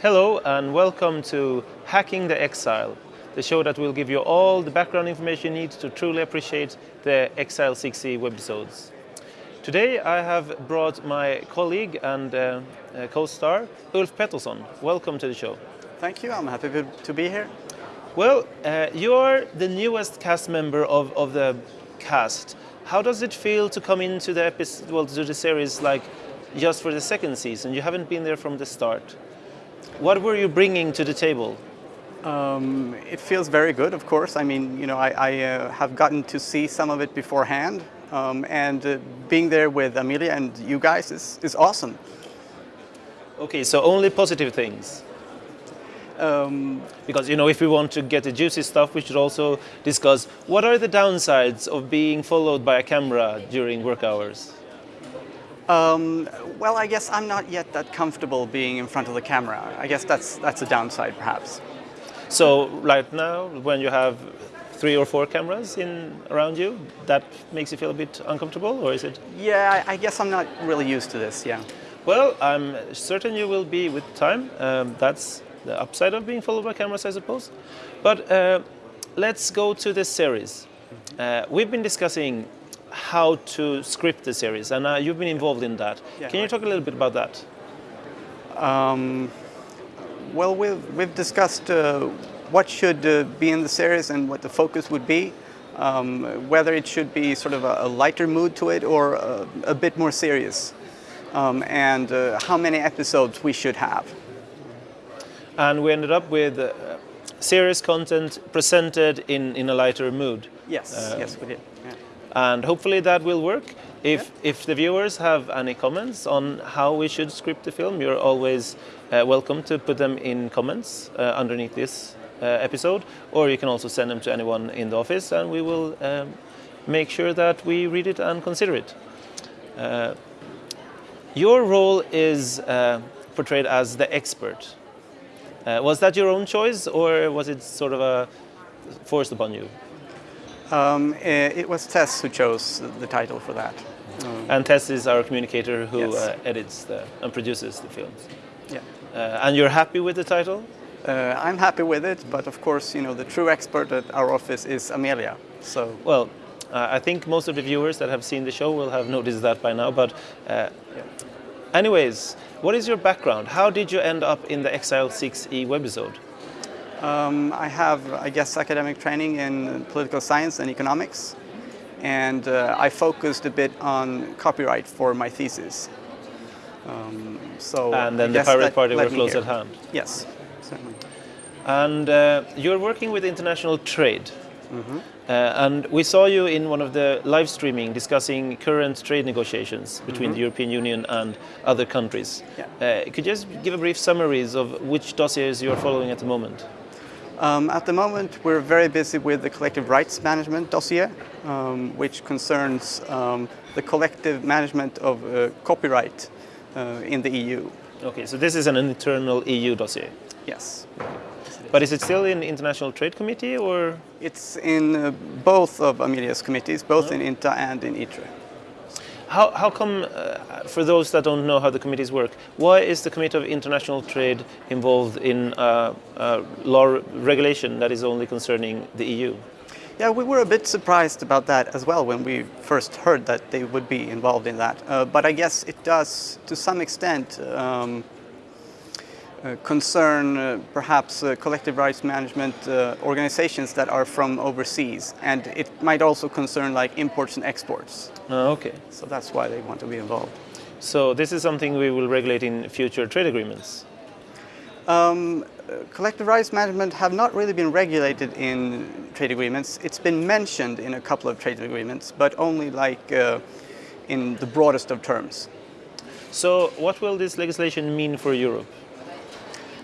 Hello and welcome to Hacking the Exile, the show that will give you all the background information you need to truly appreciate the Exile 6e webisodes. Today I have brought my colleague and uh, uh, co-star Ulf Pettersson. Welcome to the show. Thank you, I'm happy to be here. Well, uh, you're the newest cast member of, of the cast. How does it feel to come into the episode, well, to the series like just for the second season? You haven't been there from the start. What were you bringing to the table? Um, it feels very good, of course. I mean, you know, I, I uh, have gotten to see some of it beforehand, um, and uh, being there with Amelia and you guys is, is awesome. Okay, so only positive things. Um, because you know, if we want to get the juicy stuff, we should also discuss what are the downsides of being followed by a camera during work hours. Um, well, I guess I'm not yet that comfortable being in front of the camera. I guess that's that's a downside, perhaps. So right now, when you have three or four cameras in around you, that makes you feel a bit uncomfortable, or is it? Yeah, I, guess I'm not really used to this. Yeah. Well, I'm certain you will be with time. Um, that's the upside of being followed by cameras, I suppose. But uh, let's go to the series. Uh, we've been discussing how to script the series, and uh, you've been involved in that. Yeah, Can you talk a little bit about that? Um, well, we've, we've discussed uh, what should uh, be in the series and what the focus would be. Um, whether it should be sort of a, a lighter mood to it or a, a bit more serious. Um, and uh, how many episodes we should have. And we ended up with uh, serious content presented in, in a lighter mood. Yes, uh, yes, we did. And hopefully that will work. If, yeah. if the viewers have any comments on how we should script the film, you're always uh, welcome to put them in comments uh, underneath this uh, episode, or you can also send them to anyone in the office and we will um, make sure that we read it and consider it. Uh, your role is uh, portrayed as the expert. Uh, was that your own choice or was it sort of a forced upon you? Um, eh, it was Tess who chose the title for that. Um, and Tess is our communicator who yes. uh, edits the, and produces the films. Yeah. Uh, and you're happy with the title? Uh, I'm happy with it, but of course, you know, the true expert at our office is Amelia. So. Well, uh, I think most of the viewers that have seen the show will have noticed that by now. But, uh, yeah. anyways, what is your background? How did you end up in the Exile 6e webisode? Um, I have, I guess, academic training in political science and economics, and uh, I focused a bit on copyright for my thesis. Um, so and then the Pirate Party were close at hand. Yes, certainly. And uh, you're working with international trade. Mm -hmm. uh, and we saw you in one of the live streaming discussing current trade negotiations between mm -hmm. the European Union and other countries. Yeah. Uh, could you just give a brief summaries of which dossiers you're following at the moment? Um, at the moment, we're very busy with the collective rights management dossier, um, which concerns um, the collective management of uh, copyright uh, in the EU. Okay, so this is an internal EU dossier? Yes. But is it still in the International Trade Committee or? It's in uh, both of Amelia's committees, both in INTA and in ITRE. How, how come, uh, for those that don't know how the committees work, why is the Committee of International Trade involved in uh, uh, law regulation that is only concerning the EU? Yeah, we were a bit surprised about that as well when we first heard that they would be involved in that. Uh, but I guess it does, to some extent, um, concern uh, perhaps uh, collective rights management organizations that are from overseas and it might also concern like imports and exports. Oh, okay. So that's why they want to be involved. So this is something we will regulate in future trade agreements? Um, collective rights management have not really been regulated in trade agreements. It's been mentioned in a couple of trade agreements, but only like uh, in the broadest of terms. So what will this legislation mean for Europe?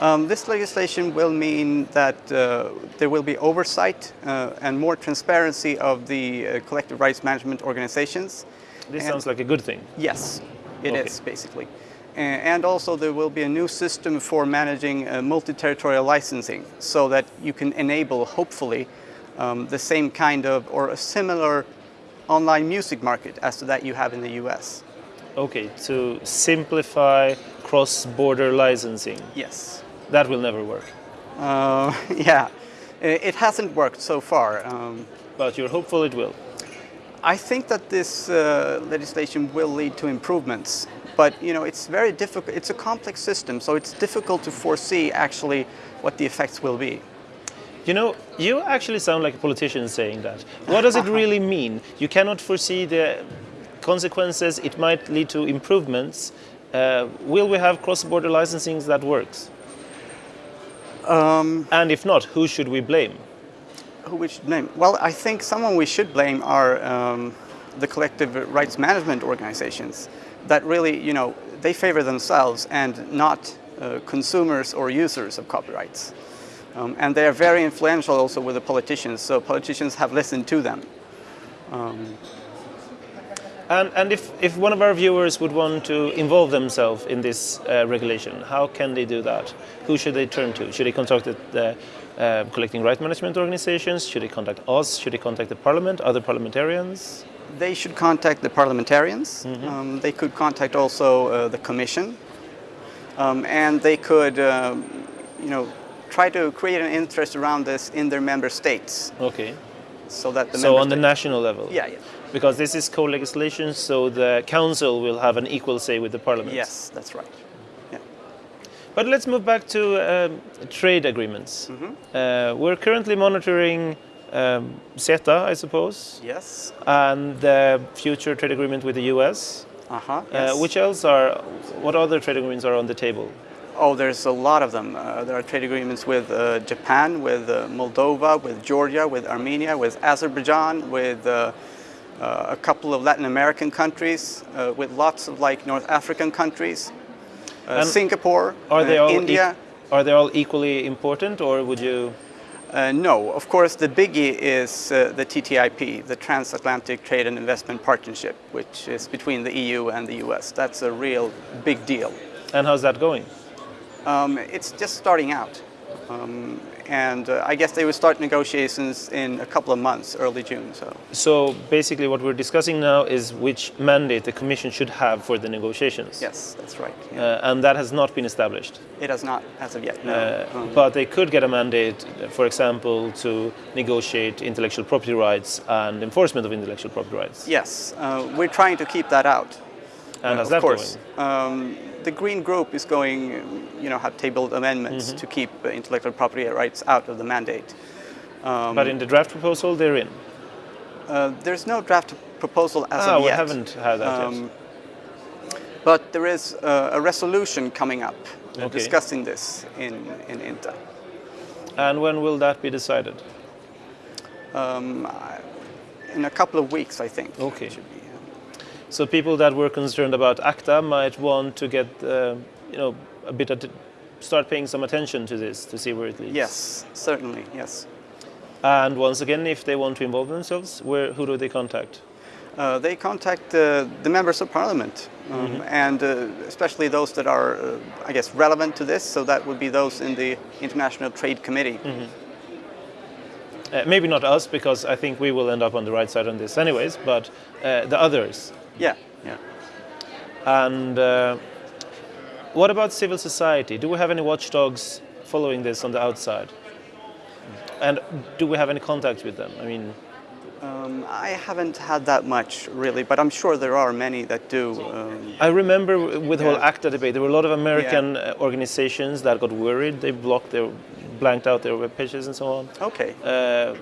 Um, this legislation will mean that uh, there will be oversight uh, and more transparency of the uh, collective rights management organizations. This and sounds like a good thing. Yes, it okay. is basically. And also there will be a new system for managing uh, multi-territorial licensing so that you can enable, hopefully, um, the same kind of or a similar online music market as to that you have in the US. Okay, to simplify cross-border licensing. Yes. That will never work. Uh, yeah, it hasn't worked so far. Um, But you're hopeful it will. I think that this uh, legislation will lead to improvements, but you know it's very difficult. It's a complex system, so it's difficult to foresee actually what the effects will be. You know, you actually sound like a politician saying that. What does it really mean? You cannot foresee the consequences. It might lead to improvements. Uh, will we have cross-border licensing that works? And if not, who should we blame? Who we should blame? Well, I think someone we should blame are um, the collective rights management organizations that really, you know, they favor themselves and not uh, consumers or users of copyrights. Um, and they are very influential also with the politicians, so politicians have listened to them. And, and if, if one of our viewers would want to involve themselves in this uh, regulation, how can they do that? Who should they turn to? Should they contact the uh, collecting right management organizations? Should they contact us? Should they contact the parliament, other parliamentarians? They should contact the parliamentarians. Um, they could contact also uh, the commission. Um, and they could, um, you know, try to create an interest around this in their member states Okay. so that the So on the national level? Yeah, yeah. Because this is co-legislation, so the council will have an equal say with the parliament. Yes, that's right. Yeah. But let's move back to um, trade agreements. Uh, we're currently monitoring um, CETA, I suppose, Yes. and the future trade agreement with the US. Uh-huh. Uh, yes. which else are, what other trade agreements are on the table? Oh, there's a lot of them. Uh, there are trade agreements with uh, Japan, with uh, Moldova, with Georgia, with Armenia, with Azerbaijan, with uh, uh, a couple of Latin American countries, uh, with lots of like North African countries, uh, Singapore, Are they uh, all, e- India. are they all equally important, or would you? Uh, no, of course, the biggie is uh, the TTIP, the Transatlantic Trade and Investment Partnership, which is between the EU and the US. That's a real big deal. And how's that going? Um, it's just starting out. Um, and uh, I guess they will start negotiations in a couple of months, early June. So So basically, what we're discussing now is which mandate the Commission should have for the negotiations. yes, that's right. Yeah. Uh, and that has not been established. it has not as of yet. No. Uh, Um, but they could get a mandate, for example, to negotiate intellectual property rights and enforcement of intellectual property rights. yes, uh, we're trying to keep that out. And uh, how's that course. going? Um, the Green Group is going, you know, have tabled amendments Mm-hmm. to keep uh, intellectual property rights out of the mandate. Um, but in the draft proposal, they're in. uh, there's no draft proposal as ah, of we yet. haven't had that yet. Um, But there is uh, a resolution coming up Okay. discussing this in, in INTA. And when will that be decided? Um, in a couple of weeks, I think. Okay. it should be, yeah. So people that were concerned about ACTA might want to get, uh, you know, a bit of, start paying some attention to this to see where it leads. Yes, certainly, yes. And once again, if they want to involve themselves, where who do they contact? Uh, they contact uh, the members of parliament, um, Mm-hmm. and uh, especially those that are, uh, I guess, relevant to this. So that would be those in the International Trade Committee. Mm-hmm. Uh, maybe not us, because I think we will end up on the right side on this, anyways. But uh, the others. Yeah, yeah. And uh, what about civil society? Do we have any watchdogs following this on the outside? And do we have any contact with them? I mean, Um, I haven't had that much really, but I'm sure there are many that do. Um, I remember with the whole Yeah. ACTA debate, there were a lot of American uh, organizations that got worried. They blocked their, blanked out their web pages and so on. okay. Uh,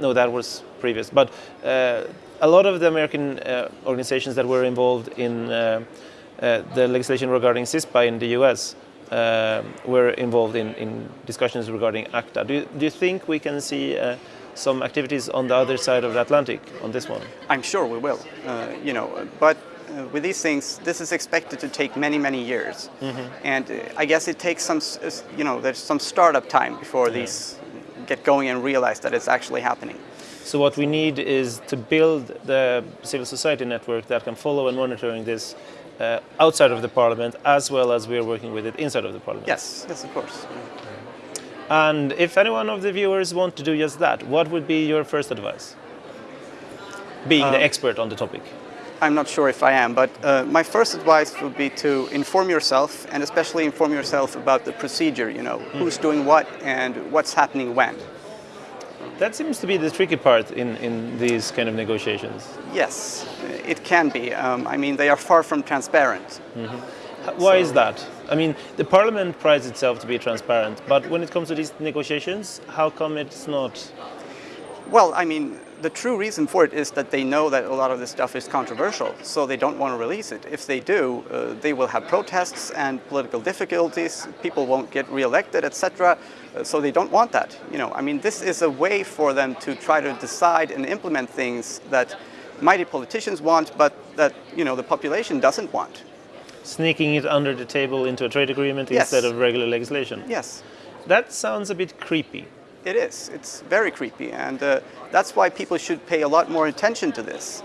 no, that was previous. But uh, a lot of the American uh, organizations that were involved in uh, uh, the legislation regarding CISPA in the US uh, were involved in, in discussions regarding ACTA. Do you, do you think we can see uh, some activities on the other side of the Atlantic on this one? I'm sure we will. Uh, you know, but uh, with these things, this is expected to take many, many years, and uh, I guess it takes some, you know, there's some startup time before these get going and realize that it's actually happening. So what we need is to build the civil society network that can follow and monitoring this uh, outside of the parliament as well as we are working with it inside of the parliament. Yes, yes, of course. And if any one of the viewers want to do just that, what would be your first advice? Being the expert on the topic. I'm not sure if I am, but uh, my first advice would be to inform yourself, and especially inform yourself about the procedure. You know, who's doing what and what's happening when. That seems to be the tricky part in, in these kind of negotiations. Yes, it can be. Um, I mean, they are far from transparent. Why is that? I mean, the parliament prides itself to be transparent, but when it comes to these negotiations, how come it's not? Well, I mean, the true reason for it is that they know that a lot of this stuff is controversial, so they don't want to release it. If they do, uh, they will have protests and political difficulties. People won't get reelected, etc. Uh, so they don't want that. You know, I mean, this is a way for them to try to decide and implement things that mighty politicians want, but that you know the population doesn't want. Sneaking it under the table into a trade agreement Yes. instead of regular legislation. Yes. That sounds a bit creepy. It is. It's very creepy, and uh, that's why people should pay a lot more attention to this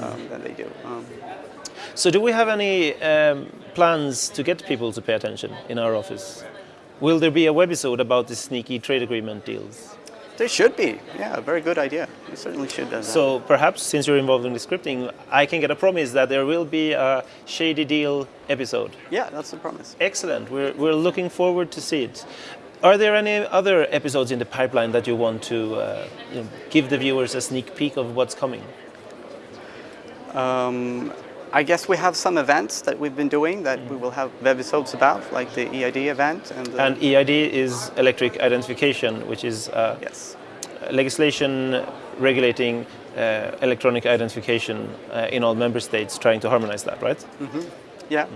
um, than they do. Um, So, do we have any um, plans to get people to pay attention in our office? Will there be a webisode about the sneaky trade agreement deals? there should be. Yeah, a very good idea. You certainly should. Uh, So, perhaps since you're involved in the scripting, I can get a promise that there will be a Shady Deal episode. yeah, that's the promise. Excellent. We're, we're looking forward to see it. Are there any other episodes in the pipeline that you want to uh, you know, give the viewers a sneak peek of what's coming? Um, I guess we have some events that we've been doing that we will have webisodes about, like the EID event and. The, And EID is electric identification, which is uh, yes. legislation regulating uh, electronic identification uh, in all member states, trying to harmonize that, right? Yeah.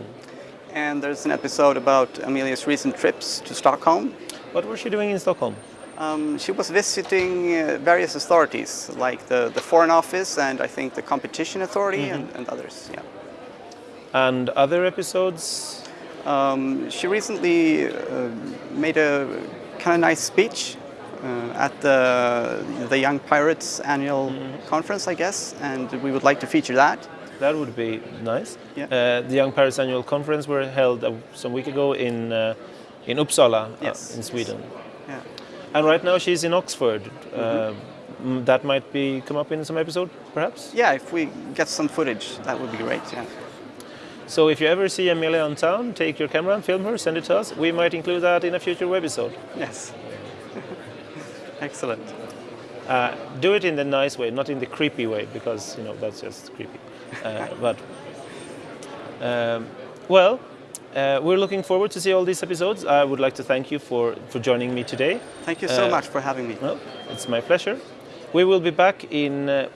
And there's an episode about Amelia's recent trips to Stockholm. What was she doing in Stockholm? Um, she was visiting uh, various authorities, like the, the Foreign Office and I think the Competition Authority and, and others. Yeah. And other episodes? Um, she recently uh, made a kind of nice speech uh, at the the Young Pirates annual conference, I guess, and we would like to feature that. That would be nice. Yeah. Uh, the Young Pirates Annual Conference were held uh, some week ago in uh, in Uppsala, uh, Yes, in yes. Sweden. Yeah. And right now she's in Oxford. Uh, Mm-hmm. mm, that might be come up in some episode, perhaps. Yeah, if we get some footage, that would be great. Yeah. So if you ever see Amelia on town, take your camera and film her, send it to us. We might include that in a future webisode. Yes. Excellent. Uh, do it in the nice way, not in the creepy way, because you know that's just creepy. Uh, but um, well, uh, we're looking forward to see all these episodes. I would like to thank you for for joining me today. Thank you so Uh, much for having me. Well, it's my pleasure. We will be back in, uh,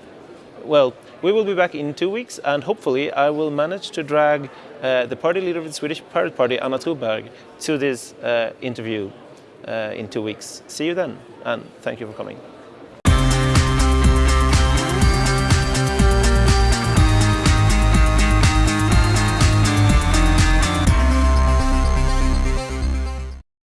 well, we will be back in two weeks, and hopefully I will manage to drag uh, the party leader of the Swedish Pirate Party, Anna Troberg, to this uh, interview uh, in two weeks. See you then, and thank you for coming.